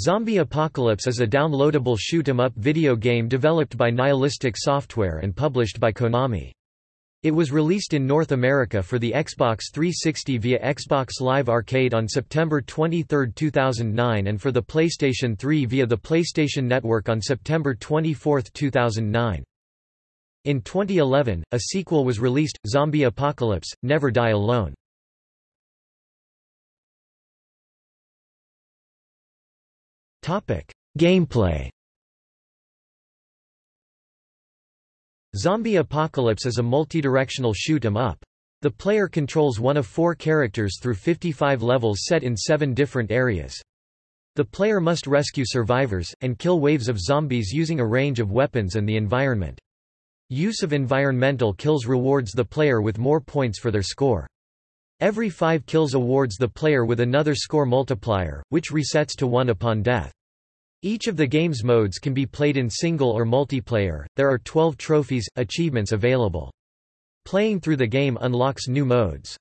Zombie Apocalypse is a downloadable shoot-'em-up video game developed by Nihilistic Software and published by Konami. It was released in North America for the Xbox 360 via Xbox Live Arcade on September 23, 2009 and for the PlayStation 3 via the PlayStation Network on September 24, 2009. In 2011, a sequel was released, Zombie Apocalypse, Never Die Alone. Gameplay Zombie Apocalypse is a multidirectional shoot-'em-up. The player controls one of four characters through 55 levels set in seven different areas. The player must rescue survivors, and kill waves of zombies using a range of weapons and the environment. Use of environmental kills rewards the player with more points for their score. Every five kills awards the player with another score multiplier, which resets to 1 upon death. Each of the game's modes can be played in single or multiplayer. There are 12 trophies, achievements available. Playing through the game unlocks new modes.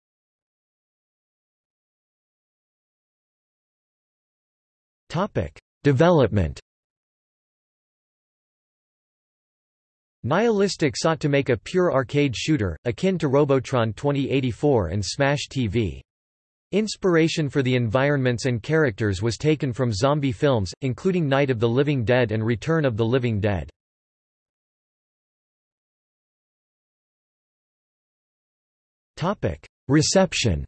Topic: Development Nihilistic sought to make a pure arcade shooter, akin to Robotron 2084 and Smash TV. Inspiration for the environments and characters was taken from zombie films, including Night of the Living Dead and Return of the Living Dead. Reception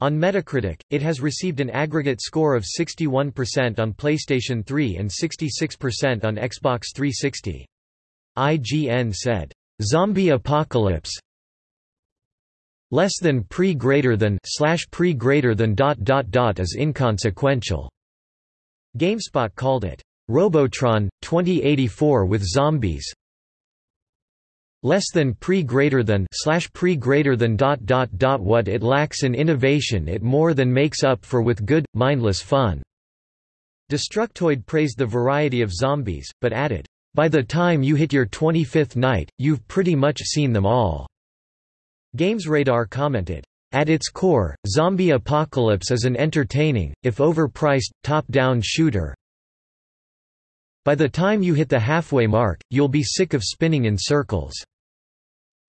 On Metacritic, it has received an aggregate score of 61% on PlayStation 3 and 66% on Xbox 360. IGN said, "Zombie Apocalypse less than pre greater than slash pre greater than dot dot dot is inconsequential." GameSpot called it Robotron 2084 with zombies. Less than pre greater than slash pre greater than dot dot dot what it lacks in innovation it more than makes up for with good mindless fun. Destructoid praised the variety of zombies but added by the time you hit your 25th night you've pretty much seen them all gamesradar commented at its core zombie apocalypse is an entertaining if overpriced top down shooter by the time you hit the halfway mark, you'll be sick of spinning in circles.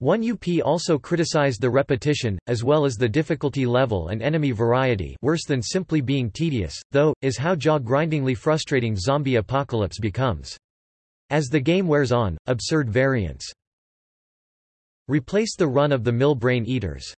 1UP also criticized the repetition, as well as the difficulty level and enemy variety worse than simply being tedious, though, is how jaw-grindingly frustrating Zombie Apocalypse becomes. As the game wears on, absurd variants replace the run of the mill brain eaters.